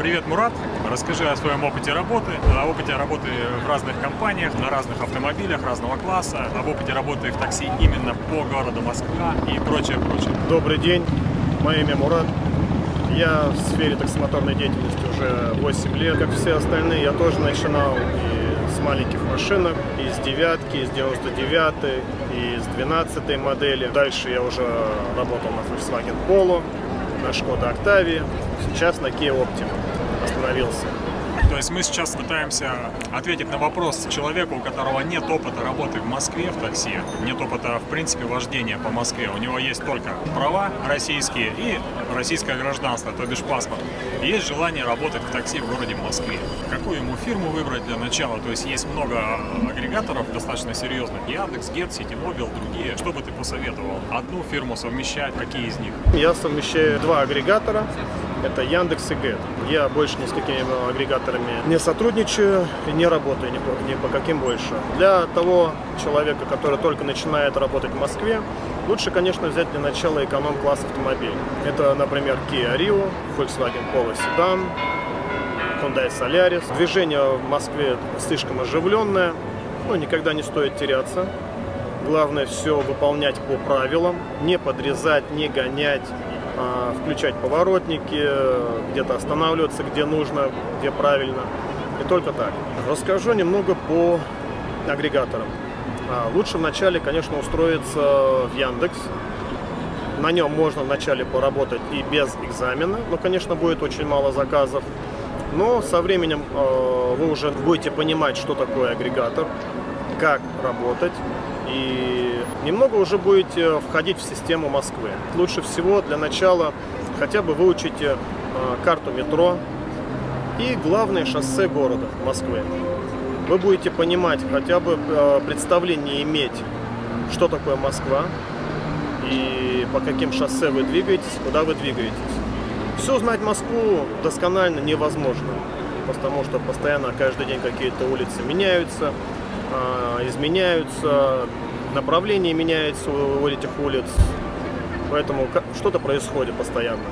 Привет, Мурат. Расскажи о своем опыте работы, о опыте работы в разных компаниях, на разных автомобилях разного класса, об опыте работы в такси именно по городу Москва и прочее, прочее. Добрый день, мое имя Мурат. Я в сфере таксомоторной деятельности уже 8 лет. Как все остальные, я тоже начинал и с маленьких машинок, и с девятки, и с 99 и с 12 модели. Дальше я уже работал на Volkswagen Polo, на Skoda Octavia, сейчас на Kia Optima остановился. То есть мы сейчас пытаемся ответить на вопрос человеку, у которого нет опыта работы в Москве в такси, нет опыта, в принципе, вождения по Москве. У него есть только права российские и российское гражданство, то бишь паспорт. есть желание работать в такси в городе Москве. Какую ему фирму выбрать для начала? То есть есть много агрегаторов достаточно серьезных. Яндекс, Гет, Ситимобил, другие. Что бы ты посоветовал? Одну фирму совмещать, какие из них? Я совмещаю два агрегатора это Яндекс и Get. Я больше ни с какими агрегаторами не сотрудничаю и не работаю ни по, ни по каким больше. Для того человека, который только начинает работать в Москве, лучше, конечно, взять для начала эконом-класс автомобиль. Это, например, Kia Rio, Volkswagen Polo Sedan, Hyundai Solaris. Движение в Москве слишком оживленное, но никогда не стоит теряться. Главное все выполнять по правилам, не подрезать, не гонять, включать поворотники, где-то останавливаться, где нужно, где правильно. И только так. Расскажу немного по агрегаторам. А, лучше вначале, конечно, устроиться в Яндекс. На нем можно вначале поработать и без экзамена, но, конечно, будет очень мало заказов. Но со временем а, вы уже будете понимать, что такое агрегатор, как работать, и немного уже будете входить в систему Москвы. Лучше всего для начала хотя бы выучите э, карту метро и главное шоссе города Москвы. Вы будете понимать, хотя бы э, представление иметь, что такое Москва и по каким шоссе вы двигаетесь, куда вы двигаетесь. Все знать Москву досконально невозможно, потому что постоянно каждый день какие-то улицы меняются, изменяются, направление меняется у этих улиц, поэтому что-то происходит постоянно.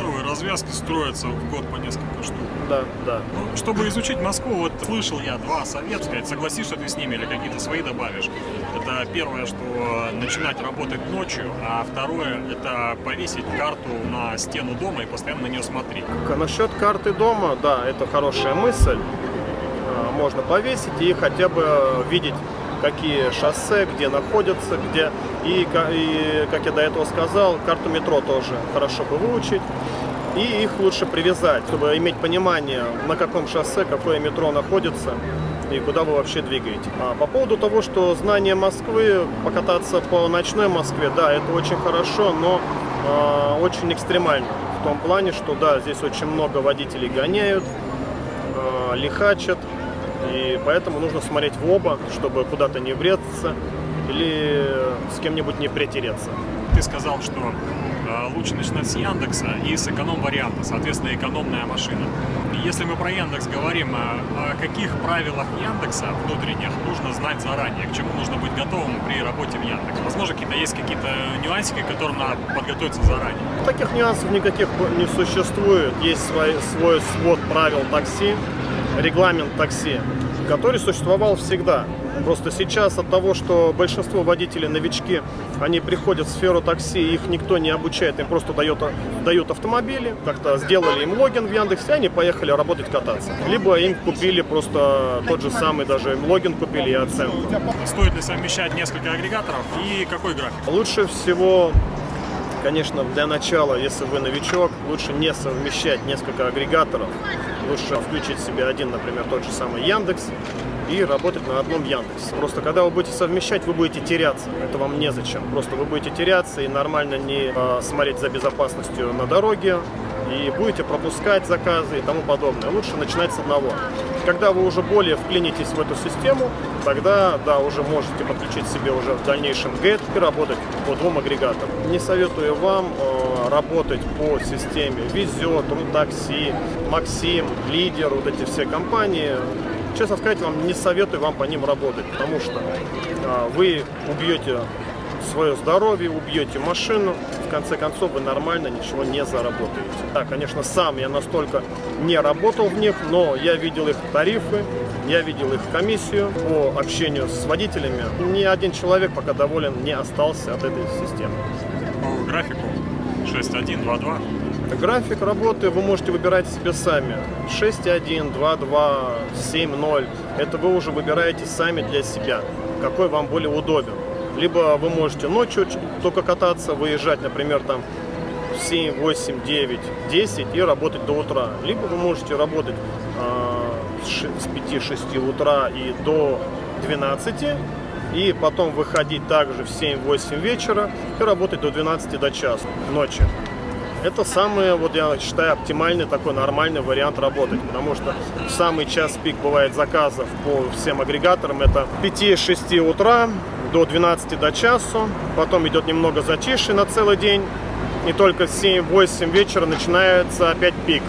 Новые развязки строятся в год по несколько штук. Да, да. Ну, чтобы изучить Москву, вот слышал я два совета, сказать, согласишься ты с ними или какие-то свои добавишь. Это первое, что начинать работать ночью, а второе, это повесить карту на стену дома и постоянно на нее смотреть. Насчет карты дома, да, это хорошая мысль можно повесить и хотя бы видеть, какие шоссе, где находятся, где... И, и, как я до этого сказал, карту метро тоже хорошо бы выучить. И их лучше привязать, чтобы иметь понимание, на каком шоссе, какое метро находится и куда вы вообще двигаете. А по поводу того, что знание Москвы, покататься по ночной Москве, да, это очень хорошо, но э, очень экстремально. В том плане, что да, здесь очень много водителей гоняют, э, лихачат, и поэтому нужно смотреть в оба, чтобы куда-то не врезаться или с кем-нибудь не притереться. Ты сказал, что э, лучше начинать с Яндекса и с эконом-варианта, соответственно, экономная машина. И если мы про Яндекс говорим, о, о каких правилах Яндекса внутренних нужно знать заранее, к чему нужно быть готовым при работе в Яндекс? Возможно, какие-то есть какие-то нюансики, к которым надо подготовиться заранее? Таких нюансов никаких не существует. Есть свой, свой свод правил такси, регламент такси, который существовал всегда. Просто сейчас от того, что большинство водителей новички, они приходят в сферу такси, их никто не обучает, им просто дает, дают автомобили, как-то сделали им логин в Яндексе, они поехали работать, кататься. Либо им купили просто тот же самый, даже им логин купили и оценку. Стоит ли совмещать несколько агрегаторов и какой график? Лучше всего Конечно, для начала, если вы новичок, лучше не совмещать несколько агрегаторов. Лучше включить себе один, например, тот же самый Яндекс и работать на одном Яндексе. Просто когда вы будете совмещать, вы будете теряться. Это вам незачем. Просто вы будете теряться и нормально не э, смотреть за безопасностью на дороге, и будете пропускать заказы и тому подобное. Лучше начинать с одного. Когда вы уже более вклинитесь в эту систему, тогда, да, уже можете подключить себе уже в дальнейшем GET и работать по двум агрегаторам. Не советую вам э, работать по системе Везет, Рутакси, Максим, Лидер, вот эти все компании. Честно сказать, вам не советую вам по ним работать, потому что э, вы убьете свое здоровье, убьете машину, в конце концов вы нормально ничего не заработаете. Да, конечно, сам я настолько не работал в них, но я видел их тарифы, я видел их комиссию по общению с водителями. Ни один человек пока доволен не остался от этой системы. По графику 6.1, 2.2. График работы вы можете выбирать себе сами. 6.1, 2.2, 7.0. Это вы уже выбираете сами для себя, какой вам более удобен. Либо вы можете ночью только кататься, выезжать, например, там 7, 8, 9, 10 и работать до утра. Либо вы можете работать э, с 5-6 утра и до 12 и потом выходить также в 7-8 вечера и работать до 12 до часа ночи. Это самый, вот я считаю, оптимальный такой нормальный вариант работать, потому что самый час пик бывает заказов по всем агрегаторам, это 5-6 утра до 12 до часу, потом идет немного затишье на целый день, и только в 7-8 вечера начинается опять пик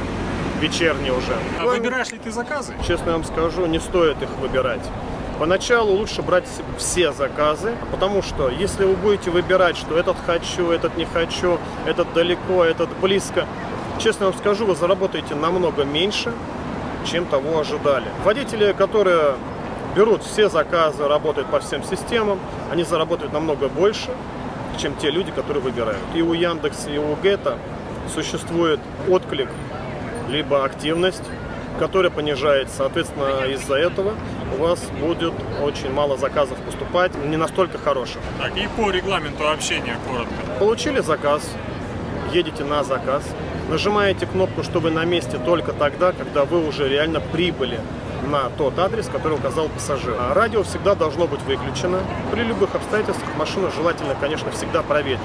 вечерний уже. А выбираешь ли ты заказы? Честно вам скажу, не стоит их выбирать. Поначалу лучше брать все заказы, потому что если вы будете выбирать, что этот хочу, этот не хочу, этот далеко, этот близко, честно вам скажу, вы заработаете намного меньше, чем того ожидали. Водители, которые берут все заказы, работают по всем системам, они заработают намного больше, чем те люди, которые выбирают. И у Яндекса, и у Гета существует отклик, либо активность, которая понижается. Соответственно, из-за этого у вас будет очень мало заказов поступать, не настолько хороших. Так, и по регламенту общения коротко. Получили заказ, едете на заказ, нажимаете кнопку, что вы на месте только тогда, когда вы уже реально прибыли на тот адрес, который указал пассажир. А радио всегда должно быть выключено. При любых обстоятельствах машину желательно, конечно, всегда проветрить.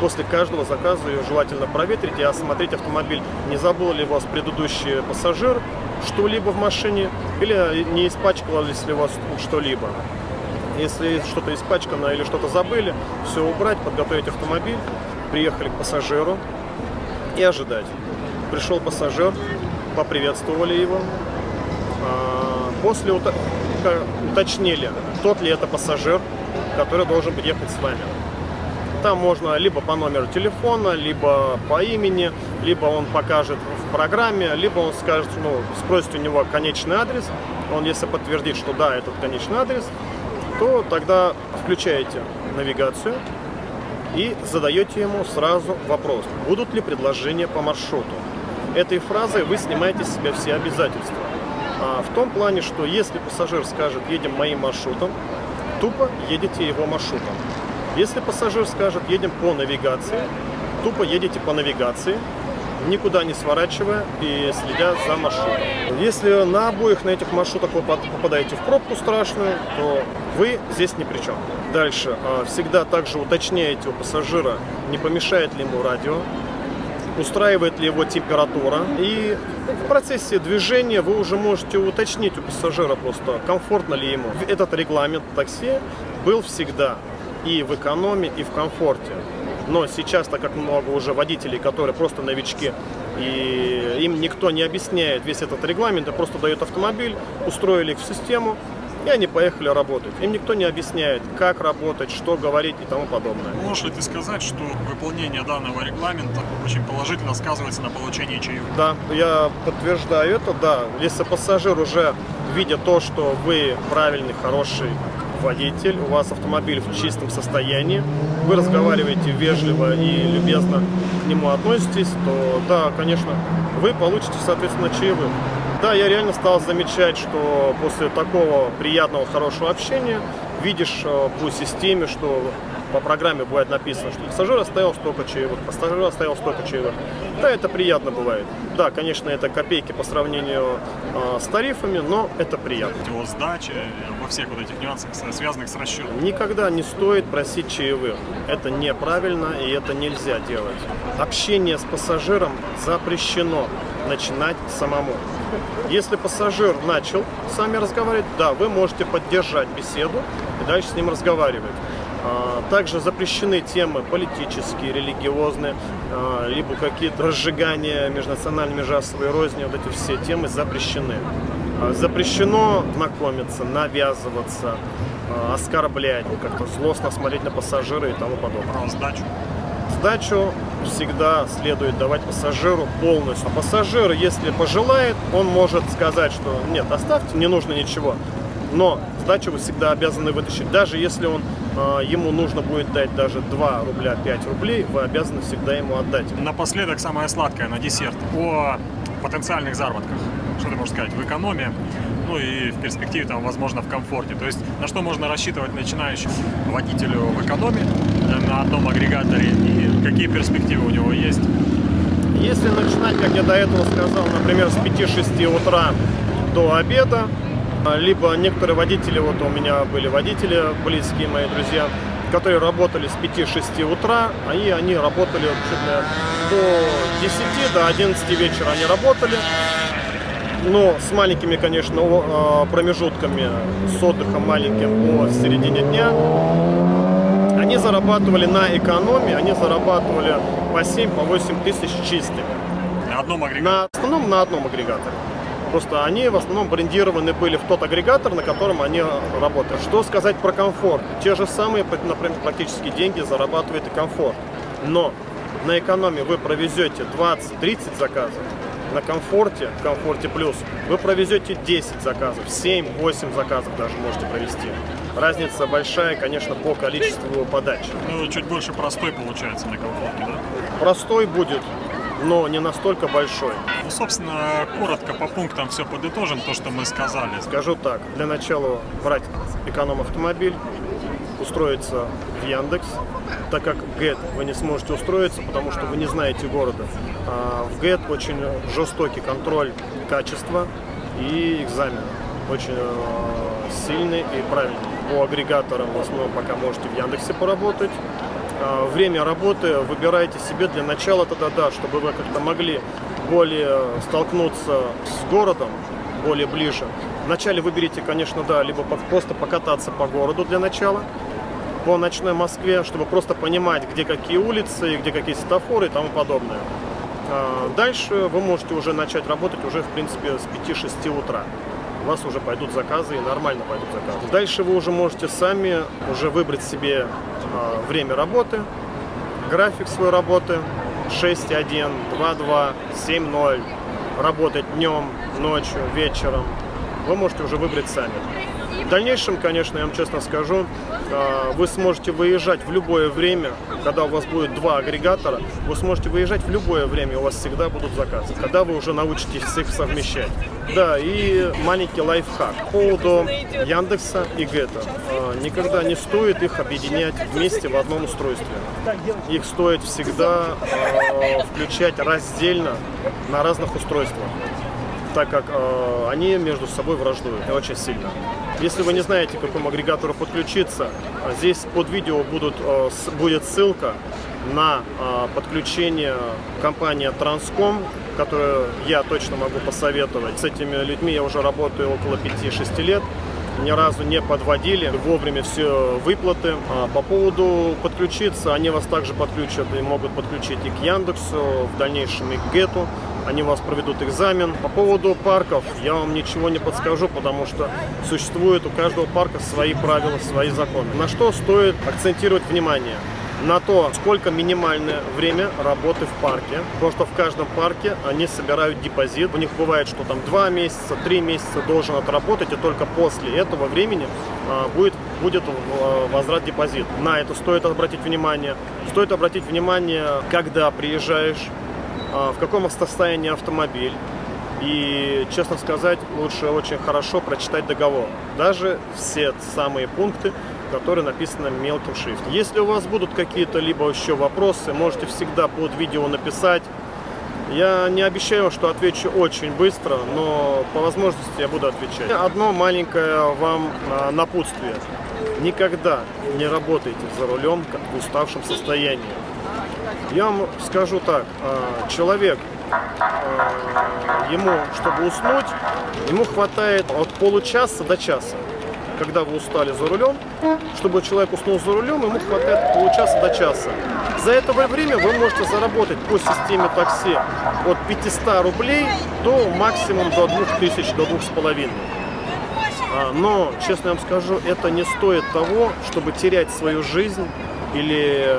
После каждого заказа ее желательно проветрить и осмотреть автомобиль. Не забыл ли вас предыдущий пассажир что-либо в машине или не испачкалось ли вас что-либо. Если что-то испачкано или что-то забыли, все убрать, подготовить автомобиль, приехали к пассажиру и ожидать. Пришел пассажир, поприветствовали его, после уточнили, тот ли это пассажир, который должен ехать с вами. Там можно либо по номеру телефона, либо по имени, либо он покажет в программе, либо он скажет, ну, спросит у него конечный адрес. Он, если подтвердит, что да, этот конечный адрес, то тогда включаете навигацию и задаете ему сразу вопрос, будут ли предложения по маршруту. Этой фразой вы снимаете с себя все обязательства. А в том плане, что если пассажир скажет, едем моим маршрутом, тупо едете его маршрутом. Если пассажир скажет, едем по навигации, тупо едете по навигации, никуда не сворачивая и следя за маршрутом. Если на обоих на этих маршрутах вы попадаете в пробку страшную, то вы здесь ни при чем. Дальше. А, всегда также уточняете у пассажира, не помешает ли ему радио, устраивает ли его температура. И в процессе движения вы уже можете уточнить у пассажира просто, комфортно ли ему. Этот регламент такси был всегда и в экономе, и в комфорте. Но сейчас, так как много уже водителей, которые просто новички, и им никто не объясняет весь этот регламент, а просто дает автомобиль, устроили их в систему, и они поехали работать. Им никто не объясняет, как работать, что говорить и тому подобное. Можешь ли ты сказать, что выполнение данного регламента очень положительно сказывается на получении чаевых? Да, я подтверждаю это, да. Если пассажир уже, видя то, что вы правильный, хороший водитель, у вас автомобиль в чистом состоянии, вы разговариваете вежливо и любезно к нему относитесь, то да, конечно, вы получите, соответственно, чаевых. Да, я реально стал замечать, что после такого приятного, хорошего общения видишь э, по системе, что по программе бывает написано, что пассажир оставил столько чаевых, пассажир оставил столько чаевых. Да, это приятно бывает. Да, конечно, это копейки по сравнению э, с тарифами, но это приятно. Его сдача, во всех вот этих нюансах, связанных с расчетом. Никогда не стоит просить чаевых. Это неправильно и это нельзя делать. Общение с пассажиром запрещено начинать самому. Если пассажир начал с вами разговаривать, да, вы можете поддержать беседу и дальше с ним разговаривать. А, также запрещены темы политические, религиозные, а, либо какие-то разжигания межнациональной межрасовой розни. Вот эти все темы запрещены. А, запрещено знакомиться, навязываться, оскорблять, как-то злостно смотреть на пассажира и тому подобное. Про сдачу? сдачу всегда следует давать пассажиру полностью. А пассажир, если пожелает, он может сказать, что нет, оставьте, не нужно ничего. Но сдачу вы всегда обязаны вытащить. Даже если он, э, ему нужно будет дать даже 2 рубля 5 рублей, вы обязаны всегда ему отдать. Напоследок самое сладкое на десерт. О потенциальных заработках. Что ты можешь сказать? В экономии, ну и в перспективе, там, возможно, в комфорте. То есть на что можно рассчитывать начинающему водителю в экономии э, на одном агрегаторе и какие перспективы у него есть? Если начинать, как я до этого сказал, например, с 5-6 утра до обеда, либо некоторые водители, вот у меня были водители, близкие мои друзья, которые работали с 5-6 утра, и они работали чуть до 10, до 11 вечера они работали. Но с маленькими, конечно, а, промежутками, с отдыхом маленьким по середине дня. Они зарабатывали на экономии, они зарабатывали по 7-8 по тысяч чистыми. На одном агрегаторе? На, в основном на одном агрегаторе. Просто они в основном брендированы были в тот агрегатор, на котором они работают. Что сказать про комфорт? Те же самые, например, практически деньги зарабатывает и комфорт. Но на экономии вы провезете 20-30 заказов, на комфорте, комфорте плюс, вы провезете 10 заказов, 7-8 заказов даже можете провести. Разница большая, конечно, по количеству подач. Ну, чуть больше простой получается на комфорте, да? Простой будет, но не настолько большой. Ну, собственно, коротко по пунктам все подытожим, то, что мы сказали. Скажу так, для начала брать эконом-автомобиль, устроиться в Яндекс, так как ГЭТ вы не сможете устроиться, потому что вы не знаете города. А в ГЭТ очень жестокий контроль качества и экзамен. Очень э, сильный и правильный. По агрегаторам в основном пока можете в Яндексе поработать. А, время работы выбирайте себе для начала тогда, да, чтобы вы как-то могли более столкнуться с городом, более ближе. Вначале выберите, конечно, да, либо просто покататься по городу для начала, по ночной Москве, чтобы просто понимать, где какие улицы, где какие светофоры и тому подобное. А, дальше вы можете уже начать работать уже, в принципе, с 5-6 утра. У вас уже пойдут заказы и нормально пойдут заказы. Дальше вы уже можете сами уже выбрать себе а, время работы, график своей работы 6.1, 2.2, 7.0, работать днем, ночью, вечером. Вы можете уже выбрать сами. В дальнейшем, конечно, я вам честно скажу, а, вы сможете выезжать в любое время, когда у вас будет два агрегатора, вы сможете выезжать в любое время, у вас всегда будут заказы, когда вы уже научитесь их совмещать. Да, и маленький лайфхак по поводу Яндекса и Гета. А, никогда не стоит их объединять вместе в одном устройстве. Их стоит всегда а, включать раздельно на разных устройствах так как э, они между собой враждуют очень сильно. Если вы не знаете, к какому агрегатору подключиться, здесь под видео будут, э, будет ссылка на э, подключение компании Transcom, которую я точно могу посоветовать. С этими людьми я уже работаю около 5-6 лет ни разу не подводили, вовремя все выплаты. А по поводу подключиться, они вас также подключат и могут подключить и к Яндексу, в дальнейшем и к Гету они у вас проведут экзамен. По поводу парков я вам ничего не подскажу, потому что существует у каждого парка свои правила, свои законы. На что стоит акцентировать внимание? на то, сколько минимальное время работы в парке. Потому что в каждом парке они собирают депозит. У них бывает, что там 2 месяца, 3 месяца должен отработать, и только после этого времени а, будет, будет а, возврат депозит. На это стоит обратить внимание. Стоит обратить внимание, когда приезжаешь в каком состоянии автомобиль. И, честно сказать, лучше очень хорошо прочитать договор. Даже все самые пункты, которые написаны мелким шрифтом. Если у вас будут какие-то либо еще вопросы, можете всегда под видео написать. Я не обещаю, что отвечу очень быстро, но по возможности я буду отвечать. Одно маленькое вам а, напутствие. Никогда не работайте за рулем в уставшем состоянии. Я вам скажу так, а, человек, а, ему, чтобы уснуть, ему хватает от получаса до часа. Когда вы устали за рулем, чтобы человек уснул за рулем, ему хватает получаса до часа. За это время вы можете заработать по системе такси от 500 рублей до максимум до 2000, до 2500. А, но, честно вам скажу, это не стоит того, чтобы терять свою жизнь или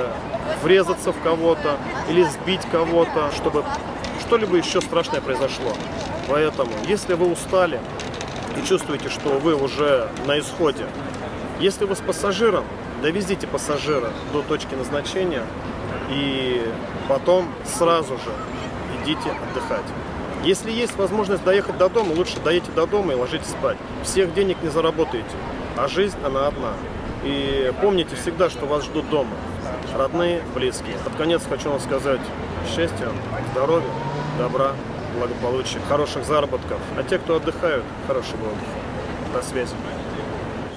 врезаться в кого-то или сбить кого-то, чтобы что-либо еще страшное произошло. Поэтому, если вы устали и чувствуете, что вы уже на исходе, если вы с пассажиром, довезите пассажира до точки назначения и потом сразу же идите отдыхать. Если есть возможность доехать до дома, лучше доедете до дома и ложитесь спать. Всех денег не заработаете, а жизнь она одна. И помните всегда, что вас ждут дома. Родные, близкие. Под конец хочу вам сказать счастья, здоровья, добра, благополучия, хороших заработков. А те, кто отдыхают, хорошего отдыха. До связи.